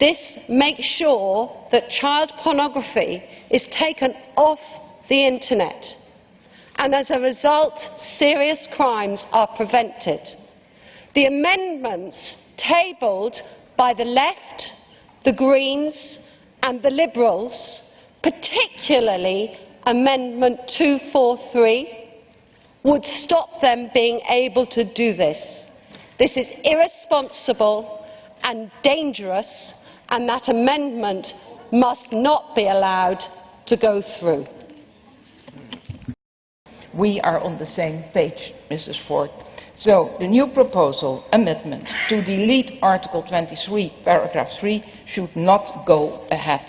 This makes sure that child pornography is taken off the internet and as a result serious crimes are prevented. The amendments tabled by the Left, the Greens and the Liberals, particularly Amendment 243, would stop them being able to do this. This is irresponsible and dangerous and that amendment must not be allowed to go through. We are on the same page, Mrs. Ford. So, the new proposal, amendment, to delete Article 23, paragraph 3, should not go ahead.